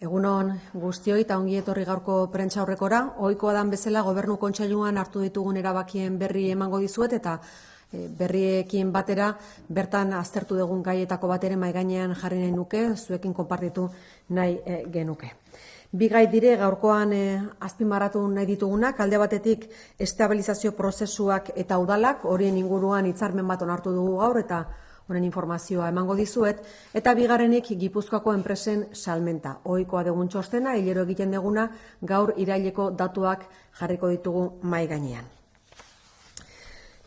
Egunon guztioi eta ongi etorri gaurko prentza aurrekora. Ohikoa dan bezala gobernu kontseiluan hartu ditugun erabakien berri emango dizuet eta e, berriekin batera bertan aztertu dugun gaietako bat ere mai gainean jarri nahi nuke, zuekin konpartitu nahi e, genuke. Bi gai dire gaurkoan e, azpimarratu nahi ditugunak, alde batetik estabilizazio prozesuak eta udalak, horien inguruan hitzarmen bat onartu dugu gaur eta honen informazioa emango dizuet, eta bigarrenik Gipuzkoako enpresen salmenta. Ohikoa dugun txostena, hilero egiten deguna, gaur iraileko datuak jarriko ditugu mai gainean.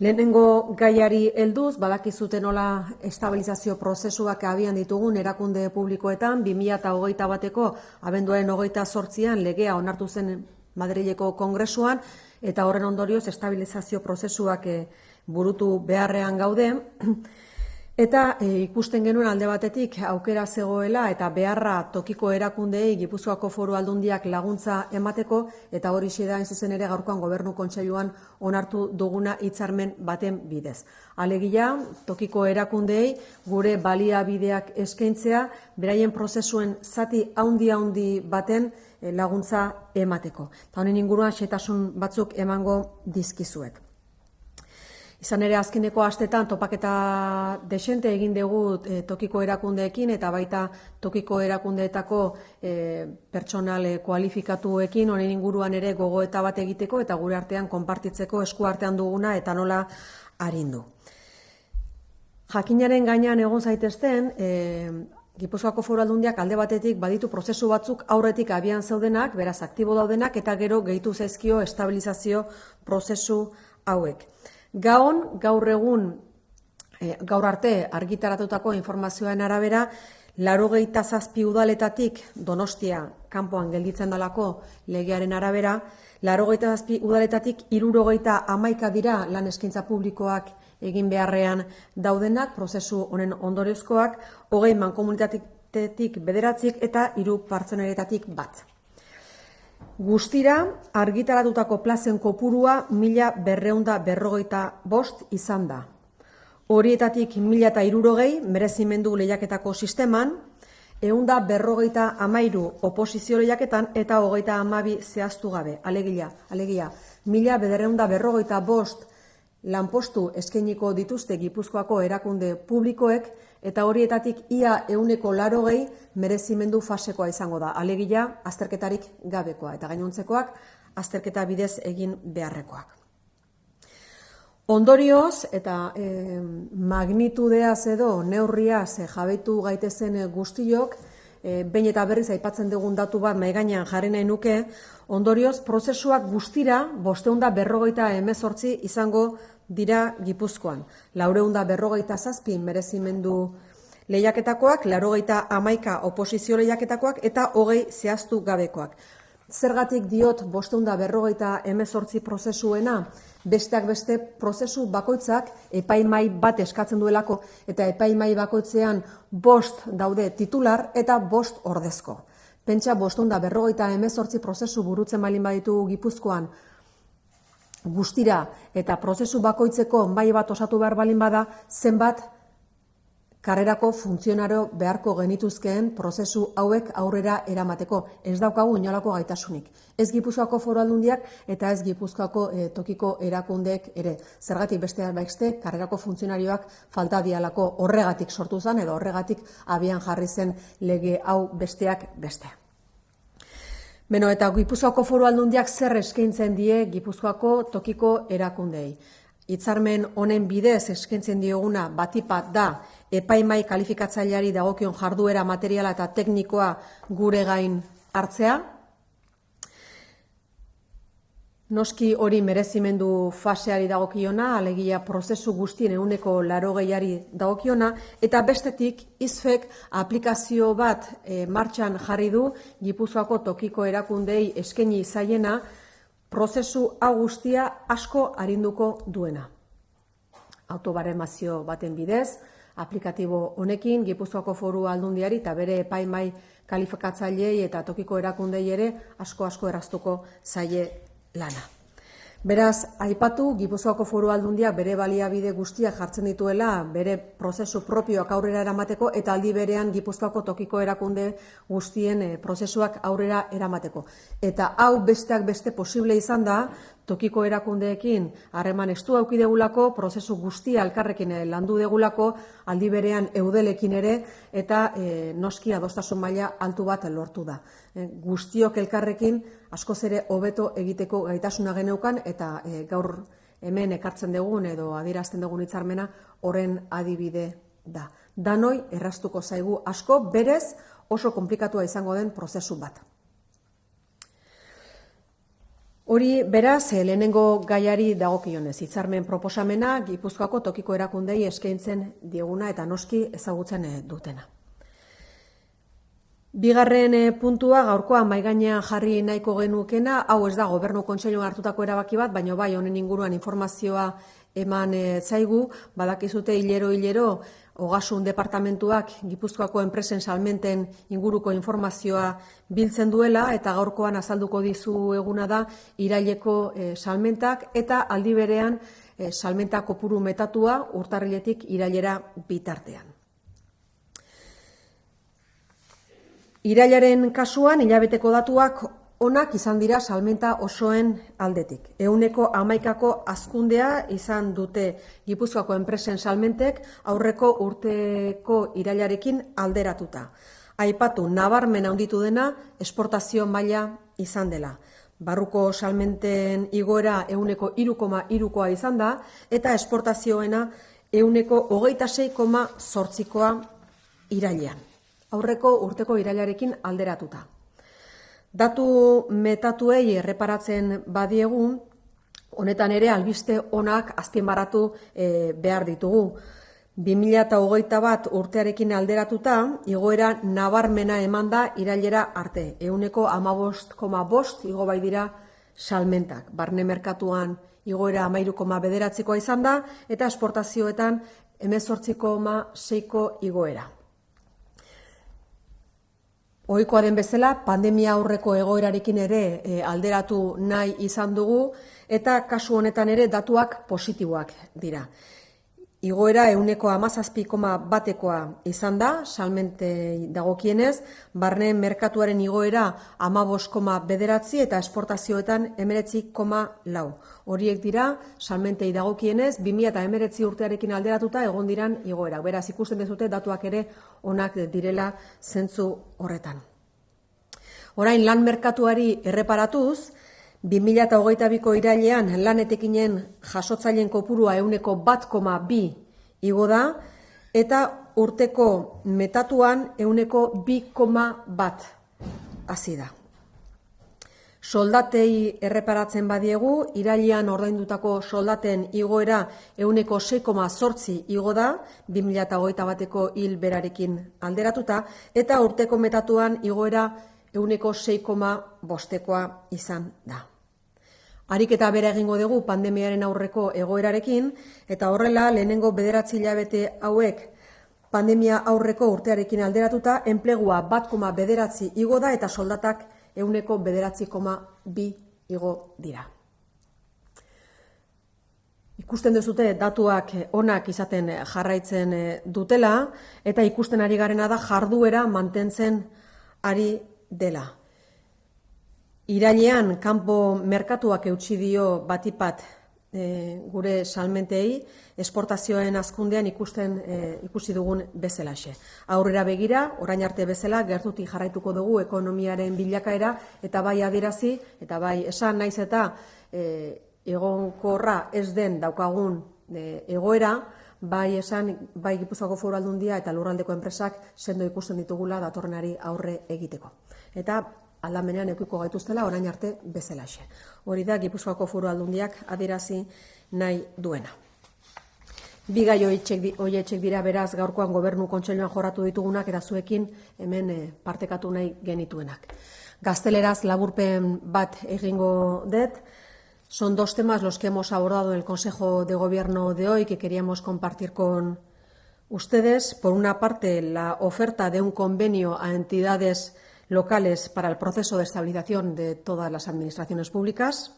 Lehenengo gaiari helduz, badakizuten nola estabilizazio prozesuak abian ditugun erakunde publikoetan, 2008 bateko abenduaren hogeita sortzian legea onartu zen Madrileko kongresuan, eta horren ondorioz estabilizazio prozesuak eh, burutu beharrean gaude, Eta e, ikusten genuen alde batetik aukera zegoela eta beharra tokiko erakundeei Gipuzkoako Foru Aldundiak laguntza emateko eta hori da zuzen ere gaurkoan gobernu kontseiluan onartu duguna hitzarmen baten bidez. Alegia tokiko erakundeei gure baliabideak eskaintzea beraien prozesuen zati handi handi baten e, laguntza emateko. Ta honen inguruan xetasun batzuk emango dizkizuet. Izan ere azkeneko astetan topaketa desente egin dugu e, tokiko erakundeekin eta baita tokiko erakundeetako e, pertsonal kualifikatuekin honen inguruan ere gogoeta bat egiteko eta gure artean konpartitzeko esku artean duguna eta nola arindu. Jakinaren gainean egon zaitezten, e, Gipuzkoako foru aldundiak alde batetik baditu prozesu batzuk aurretik abian zeudenak, beraz aktibo daudenak eta gero gehitu zaizkio estabilizazio prozesu hauek. Gaon, gaur egun, e, gaur arte argitaratutako informazioen arabera, laro zazpi udaletatik donostia kanpoan gelditzen dalako legearen arabera, laro zazpi udaletatik irurogeita amaika dira lan eskintza publikoak egin beharrean daudenak, prozesu honen ondorezkoak, hogei mankomunitatik bederatzik eta iru partzeneretatik bat. Guztira, argitaratutako plazen kopurua mila berreunda berrogeita bost izan da. Horietatik mila eta irurogei merezimendu lehiaketako sisteman, eunda berrogeita amairu oposizio lehiaketan eta hogeita amabi zehaztu gabe. Alegia, alegia, mila berreunda berrogeita bost lanpostu eskeniko dituzte Gipuzkoako erakunde publikoek eta horietatik ia euneko laro gehi merezimendu fasekoa izango da. Alegia, azterketarik gabekoa eta gainontzekoak azterketa bidez egin beharrekoak. Ondorioz eta e, magnitudeaz edo neurriaz e, jabetu gaitezen guztiok, e, behin eta berriz aipatzen dugun datu bat maiganean jarri nahi nuke, ondorioz prozesuak guztira bosteunda berrogeita emezortzi izango dira Gipuzkoan. Laureunda berrogeita zazpi merezimendu lehiaketakoak, laurogeita amaika oposizio lehiaketakoak eta hogei zehaztu gabekoak. Zergatik diot bosteunda berrogeita emezortzi prozesuena, besteak beste prozesu bakoitzak epaimai bat eskatzen duelako eta epaimai bakoitzean bost daude titular eta bost ordezko. Pentsa bosteunda berrogeita emezortzi prozesu burutzen malin baditu Gipuzkoan, guztira eta prozesu bakoitzeko bai bat osatu behar balin bada, zenbat karrerako funtzionario beharko genituzkeen prozesu hauek aurrera eramateko. Ez daukagu inolako gaitasunik. Ez Gipuzkoako foru aldundiak eta ez Gipuzkoako e, tokiko erakundeek ere. Zergatik beste beste karrerako funtzionarioak falta dialako horregatik sortu zen edo horregatik abian jarri zen lege hau besteak besteak. Beno, eta Gipuzkoako foru aldundiak zer eskaintzen die Gipuzkoako tokiko erakundei. Hitzarmen honen bidez eskaintzen dioguna batipat da epaimai kalifikatzaileari dagokion jarduera materiala eta teknikoa gure gain hartzea, Noski hori merezimendu faseari dagokiona, alegia prozesu guztien euneko laro gehiari dagokiona, eta bestetik izfek aplikazio bat e, martxan jarri du Gipuzkoako tokiko erakundei eskeni zaiena prozesu guztia asko arinduko duena. Autobaremazio baten bidez, aplikatibo honekin Gipuzkoako foru aldundiari eta bere epaimai kalifikatzaileei eta tokiko erakundei ere asko asko eraztuko zaie lana. Beraz, aipatu, Gipuzkoako foru aldundia bere baliabide guztiak jartzen dituela, bere prozesu propioak aurrera eramateko, eta aldi berean Gipuzkoako tokiko erakunde guztien eh, prozesuak aurrera eramateko. Eta hau besteak beste posible izan da, tokiko erakundeekin harreman estu auki degulako, prozesu guztia alkarrekin eh, landu degulako, aldi berean eudelekin ere, eta e, noski adostasun maila altu bat lortu da. guztiok elkarrekin, askoz ere hobeto egiteko gaitasuna geneukan eta e, gaur hemen ekartzen dugun edo adierazten dugun hitzarmena horren adibide da. Danoi erraztuko zaigu asko berez oso konplikatua izango den prozesu bat. Hori beraz, eh, lehenengo gaiari dagokionez, hitzarmen proposamena Gipuzkoako tokiko erakundei eskaintzen dieguna eta noski ezagutzen eh, dutena. Bigarren eh, puntua gaurkoa maigainean jarri nahiko genukena, hau ez da gobernu kontseiluan hartutako erabaki bat, baina bai honen inguruan informazioa eman e, zaigu, badakizute hilero hilero Ogasun departamentuak Gipuzkoako enpresen salmenten inguruko informazioa biltzen duela eta gaurkoan azalduko dizu eguna da iraileko e, salmentak eta aldi berean e, salmenta kopuru metatua urtarriletik irailera bitartean. Irailaren kasuan, hilabeteko datuak onak izan dira salmenta osoen aldetik. Euneko amaikako azkundea izan dute Gipuzkoako enpresen salmentek aurreko urteko irailarekin alderatuta. Aipatu, nabarmen handitu dena esportazio maila izan dela. Barruko salmenten igoera euneko irukoma irukoa izan da, eta esportazioena euneko hogeita seikoma sortzikoa irailean aurreko urteko irailarekin alderatuta. Datu metatuei erreparatzen badiegu, honetan ere albiste onak azpimarratu e, behar ditugu. 2008 bat urtearekin alderatuta, igoera nabarmena eman da irailera arte. Euneko amabost koma bost igo bai dira salmentak. Barne merkatuan igoera amairu koma bederatzikoa izan da, eta esportazioetan emezortziko koma seiko igoera. Ohikoa den bezala, pandemia aurreko egoerarekin ere e, alderatu nahi izan dugu eta kasu honetan ere datuak positiboak dira. Igoera euneko amazazpikoma batekoa izan da, salmente dagokienez, barne merkatuaren igoera amaboskoma bederatzi eta esportazioetan emeretzi koma lau. Horiek dira, salmentei dagokienez, 2000 eta emeretzi urtearekin alderatuta egon diran igoera. Beraz, ikusten dezute datuak ere onak direla zentzu horretan. Orain lan merkatuari erreparatuz, 2008ko irailean lanetekinen jasotzaileen kopurua euneko bat koma bi igo da, eta urteko metatuan euneko bi koma bat hasi da. Soldatei erreparatzen badiegu, irailean ordaindutako soldaten igoera euneko 6,zortzi igo da, 2008 bateko hil berarekin alderatuta, eta urteko metatuan igoera euneko 6,bostekoa bostekoa izan da. Harik eta bere egingo dugu pandemiaren aurreko egoerarekin, eta horrela lehenengo bederatzi hilabete hauek pandemia aurreko urtearekin alderatuta, enplegua bat koma bederatzi igo da eta soldatak euneko bederatzi koma bi igo dira. Ikusten duzute datuak onak izaten jarraitzen dutela eta ikusten ari garena da jarduera mantentzen ari dela. Irailean kanpo merkatuak eutsi dio batipat e, gure salmentei esportazioen azkundean ikusten e, ikusi dugun bezalaxe. Aurrera begira, orain arte bezala gertutik jarraituko dugu ekonomiaren bilakaera eta bai adierazi eta bai esan naiz eta e, egonkorra ez den daukagun e, egoera, bai esan bai Gipuzkoako Foru Aldundia eta Lurraldeko enpresak sendo ikusten ditugula datorrenari aurre egiteko. Eta aldamenean eukiko gaituztela orain arte bezalaxe. Hori da Gipuzkoako Foru Aldundiak adierazi nahi duena. Bi gai hoietxek dira beraz gaurkoan gobernu kontseiluan joratu ditugunak eta zuekin hemen eh, partekatu nahi genituenak. Gazteleraz laburpen bat egingo dut, son dos temas los que hemos abordado en el Consejo de Gobierno de hoy que queríamos compartir con ustedes. Por una parte, la oferta de un convenio a entidades locales para el proceso de estabilización de todas las administraciones públicas.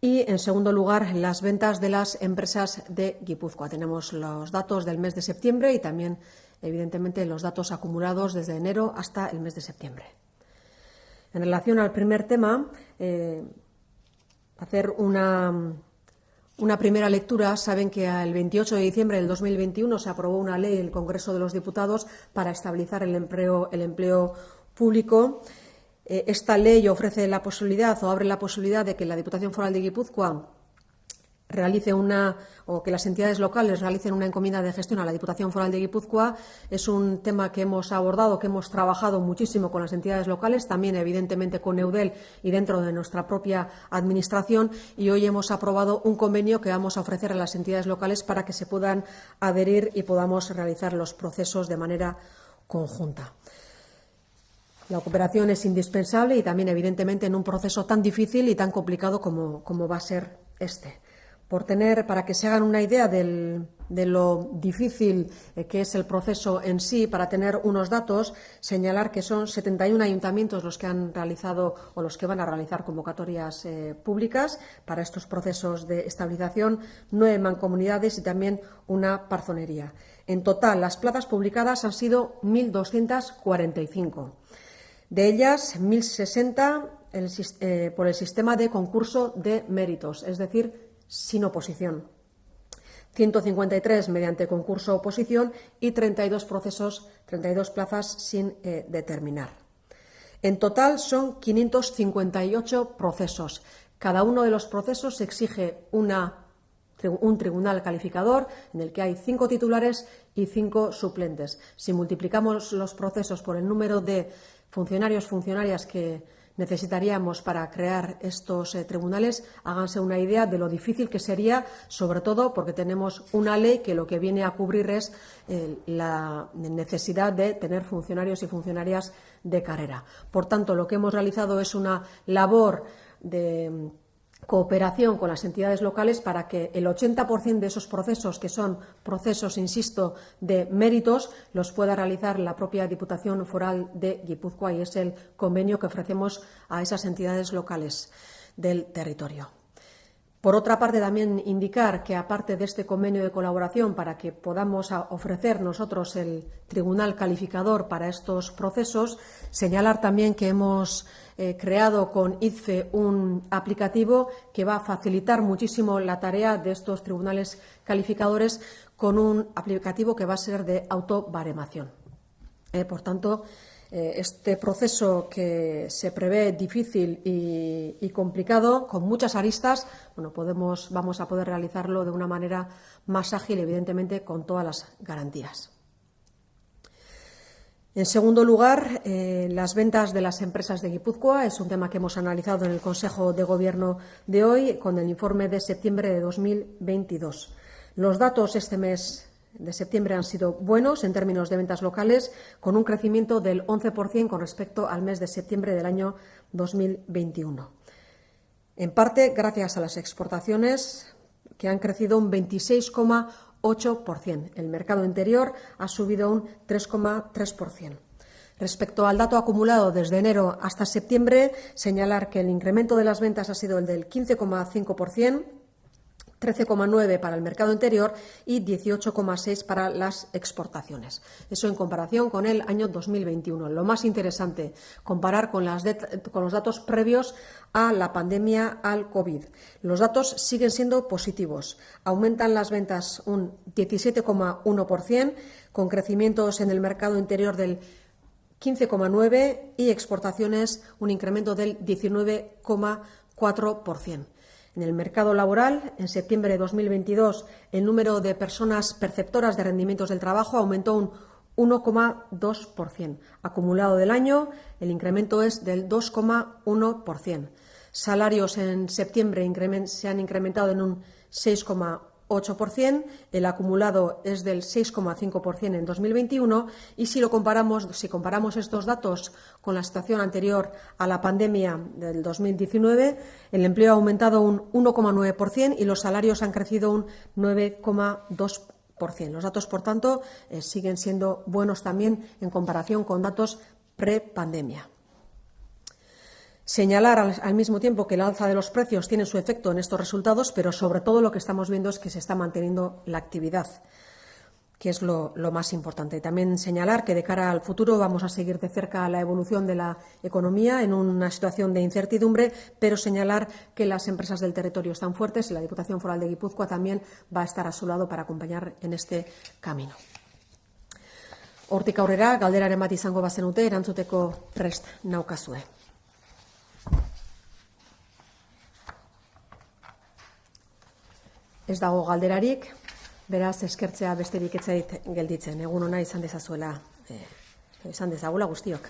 Y, en segundo lugar, las ventas de las empresas de Guipúzcoa. Tenemos los datos del mes de septiembre y también, evidentemente, los datos acumulados desde enero hasta el mes de septiembre. En relación al primer tema, eh, hacer una, una primera lectura. Saben que el 28 de diciembre del 2021 se aprobó una ley en el Congreso de los Diputados para estabilizar el empleo, el empleo público. Eh, esta ley ofrece la posibilidad o abre la posibilidad de que la Diputación Foral de Guipúzcoa realice una o que las entidades locales realicen una encomienda de gestión a la Diputación Foral de Guipúzcoa es un tema que hemos abordado, que hemos trabajado muchísimo con las entidades locales, también evidentemente con EUDEL y dentro de nuestra propia administración y hoy hemos aprobado un convenio que vamos a ofrecer a las entidades locales para que se puedan adherir y podamos realizar los procesos de manera conjunta. La cooperación es indispensable y también, evidentemente, en un proceso tan difícil y tan complicado como, como va a ser este por tener, para que se hagan una idea de lo difícil eh, que es el proceso en sí, para tener unos datos, señalar que son 71 ayuntamientos los que han realizado o los que van a realizar convocatorias eh, públicas para estos procesos de estabilización, nueve mancomunidades y también una parzonería. En total, las plazas publicadas han sido 1.245. De ellas, 1.060 eh, por el sistema de concurso de méritos, es decir, sin oposición. 153 mediante concurso oposición y 32 procesos, 32 plazas sin eh, determinar. En total son 558 procesos. Cada uno de los procesos exige una, un tribunal calificador en el que hay cinco titulares y cinco suplentes. Si multiplicamos los procesos por el número de funcionarios, funcionarias que necesitaríamos para crear estos eh, tribunales, háganse una idea de lo difícil que sería, sobre todo porque tenemos una ley que lo que viene a cubrir es eh, la necesidad de tener funcionarios y funcionarias de carrera. Por tanto, lo que hemos realizado es una labor de cooperación con las entidades locales para que el 80% de esos procesos, que son procesos, insisto, de méritos, los pueda realizar la propia Diputación Foral de Guipúzcoa y es el convenio que ofrecemos a esas entidades locales del territorio. Por otra parte, también indicar que, aparte de este convenio de colaboración, para que podamos ofrecer nosotros el tribunal calificador para estos procesos, señalar también que hemos eh, creado con ICFE un aplicativo que va a facilitar muchísimo la tarea de estos tribunales calificadores con un aplicativo que va a ser de autobaremación. Eh, por tanto, este proceso que se prevé difícil y, complicado, con muchas aristas, bueno, podemos, vamos a poder realizarlo de una manera más ágil, evidentemente, con todas las garantías. En segundo lugar, eh, las ventas de las empresas de Guipúzcoa es un tema que hemos analizado en el Consejo de Gobierno de hoy con el informe de septiembre de 2022. Los datos este mes de septiembre han sido buenos en términos de ventas locales, con un crecimiento del 11% con respecto al mes de septiembre del año 2021. En parte, gracias a las exportaciones, que han crecido un 26,8%. El mercado interior ha subido un 3,3%. Respecto al dato acumulado desde enero hasta septiembre, señalar que el incremento de las ventas ha sido el del 15,5%, 13,9 para el mercado interior y 18,6 para las exportaciones. Eso en comparación con el año 2021. Lo más interesante, comparar con, con los datos previos a la pandemia al COVID. Los datos siguen siendo positivos. Aumentan las ventas un 17,1%, con crecimientos en el mercado interior del 15,9% y exportaciones un incremento del 19,4%. En el mercado laboral, en septiembre de 2022, el número de personas perceptoras de rendimientos del trabajo aumentó un 1,2%. Acumulado del año, el incremento es del 2,1%. Salarios en septiembre se han incrementado en un 6,1%. 8%, el acumulado es del 6,5% en 2021 y si lo comparamos, si comparamos estos datos con la situación anterior a la pandemia del 2019, el empleo ha aumentado un 1,9% y los salarios han crecido un 9,2%. Los datos, por tanto, eh, siguen siendo buenos también en comparación con datos pre-pandemia. Señalar al, al, mismo tiempo que el alza de los precios tiene su efecto en estos resultados, pero sobre todo lo que estamos viendo es que se está manteniendo la actividad que es lo, más importante. También señalar que de cara al futuro vamos a seguir de cerca la evolución de la economía en una situación de incertidumbre, pero señalar que las empresas del territorio están fuertes y la Diputación Foral de Guipúzcoa también va a estar a su lado para acompañar en este camino. Hortik aurrera, galderaren bat izango bazenute, erantzuteko prest naukazue. Ez dago galderarik, Beraz, eskertzea besterik etzait gelditzen. Egun ona izan dezazuela, eh, izan dezagula guztiok.